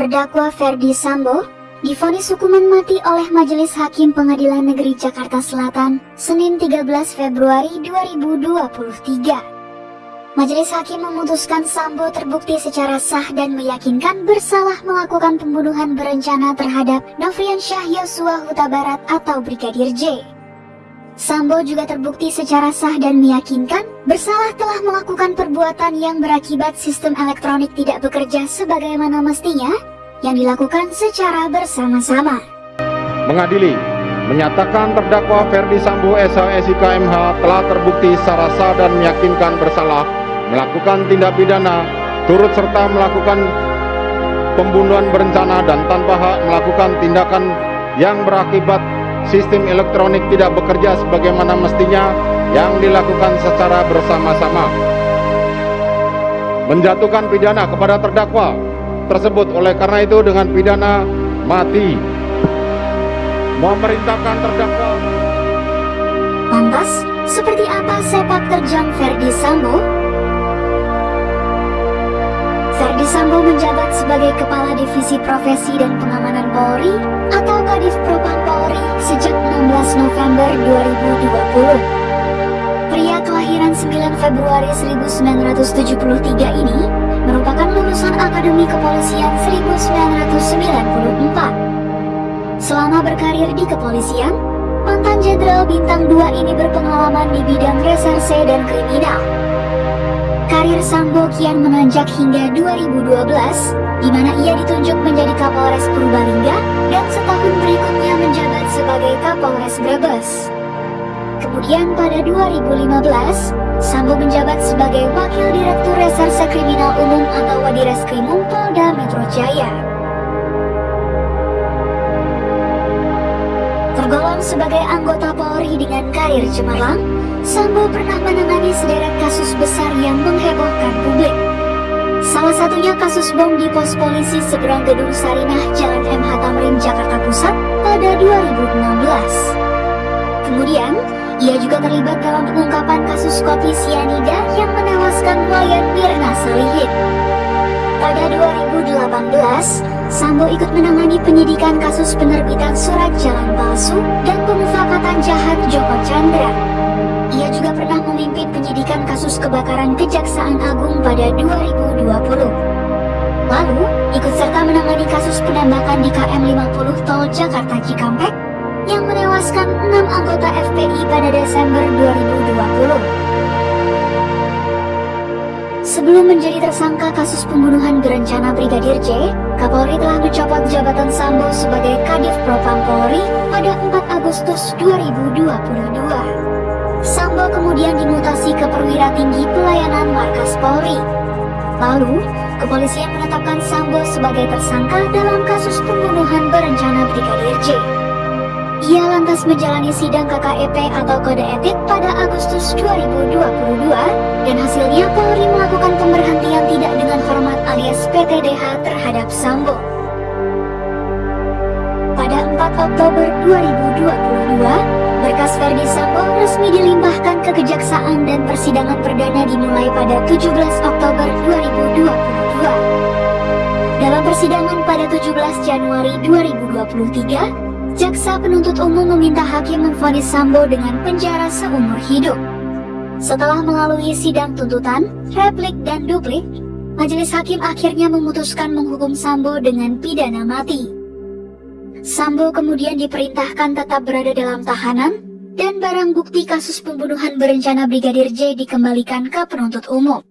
Terdakwa Ferdi Sambo divonis hukuman mati oleh Majelis Hakim Pengadilan Negeri Jakarta Selatan Senin 13 Februari 2023. Majelis Hakim memutuskan Sambo terbukti secara sah dan meyakinkan bersalah melakukan pembunuhan berencana terhadap Novrian Syah Yosua Huta Barat atau Brigadir J. Sambo juga terbukti secara sah dan meyakinkan bersalah telah melakukan perbuatan yang berakibat sistem elektronik tidak bekerja sebagaimana mestinya yang dilakukan secara bersama-sama. Mengadili, menyatakan terdakwa Ferdi Sambo SHSIK MH telah terbukti secara sah dan meyakinkan bersalah melakukan tindak pidana turut serta melakukan pembunuhan berencana dan tanpa hak melakukan tindakan yang berakibat sistem elektronik tidak bekerja sebagaimana mestinya yang dilakukan secara bersama-sama. Menjatuhkan pidana kepada terdakwa tersebut oleh karena itu dengan pidana mati. Memerintahkan terdakwa. Lantas, seperti apa sepak terjang Ferdi Sambo? Sambo menjabat sebagai Kepala Divisi Profesi dan Pengamanan Polri atau Kadif Propam Polri sejak 16 November 2020. Pria kelahiran 9 Februari 1973 ini merupakan lulusan Akademi Kepolisian 1994. Selama berkarir di kepolisian, mantan Jenderal Bintang 2 ini berpengalaman di bidang reserse dan kriminal. Karir Sambo kian menanjak hingga 2012, di mana ia ditunjuk menjadi Kapolres Purbalingga dan setahun berikutnya menjabat sebagai Kapolres Brebes. Kemudian pada 2015, Sambo menjabat sebagai Wakil Direktur Reserse Kriminal Umum atau Wadireskrimum Polda Metro Jaya. Tergolong sebagai anggota Polri dengan karir cemerlang, Sambo pernah menangani sederet kasus besar yang menghebohkan publik. Salah satunya kasus bom di pos polisi seberang gedung Sarinah Jalan MH Tamrin Jakarta Pusat pada 2016. Kemudian, ia juga terlibat dalam pengungkapan kasus kopi sianida yang menewaskan Wayan Mirna Salihin. Pada 2018, Sambo ikut menangani penyidikan kasus penerbitan surat jalan palsu dan pemufakatan jahat Joko Chandra. Ia juga pernah memimpin penyidikan kasus kebakaran Kejaksaan Agung pada 2020. Lalu, ikut serta menangani kasus penembakan di KM 50 Tol Jakarta Cikampek yang menewaskan enam anggota FPI pada Desember 2020. Sebelum menjadi tersangka kasus pembunuhan berencana Brigadir J, Kapolri telah mencopot jabatan Sambo sebagai Kadif 4 Agustus 2022. Sambo kemudian dimutasi ke perwira tinggi pelayanan markas Polri. Lalu, kepolisian menetapkan Sambo sebagai tersangka dalam kasus pembunuhan berencana Brigadir J. Ia lantas menjalani sidang KKEP atau Kode Etik pada Agustus 2022 dan hasilnya Polri melakukan pemberhentian tidak dengan hormat alias PTDH terhadap Sambo. Pada 4 Oktober 2022, berkas Ferdi Sambo resmi dilimpahkan ke Kejaksaan dan persidangan perdana dimulai pada 17 Oktober 2022. Dalam persidangan pada 17 Januari 2023, Jaksa penuntut umum meminta hakim memvonis Sambo dengan penjara seumur hidup. Setelah melalui sidang tuntutan, replik, dan duplik, majelis hakim akhirnya memutuskan menghukum Sambo dengan pidana mati. Sambo kemudian diperintahkan tetap berada dalam tahanan dan barang bukti kasus pembunuhan berencana Brigadir J dikembalikan ke penuntut umum.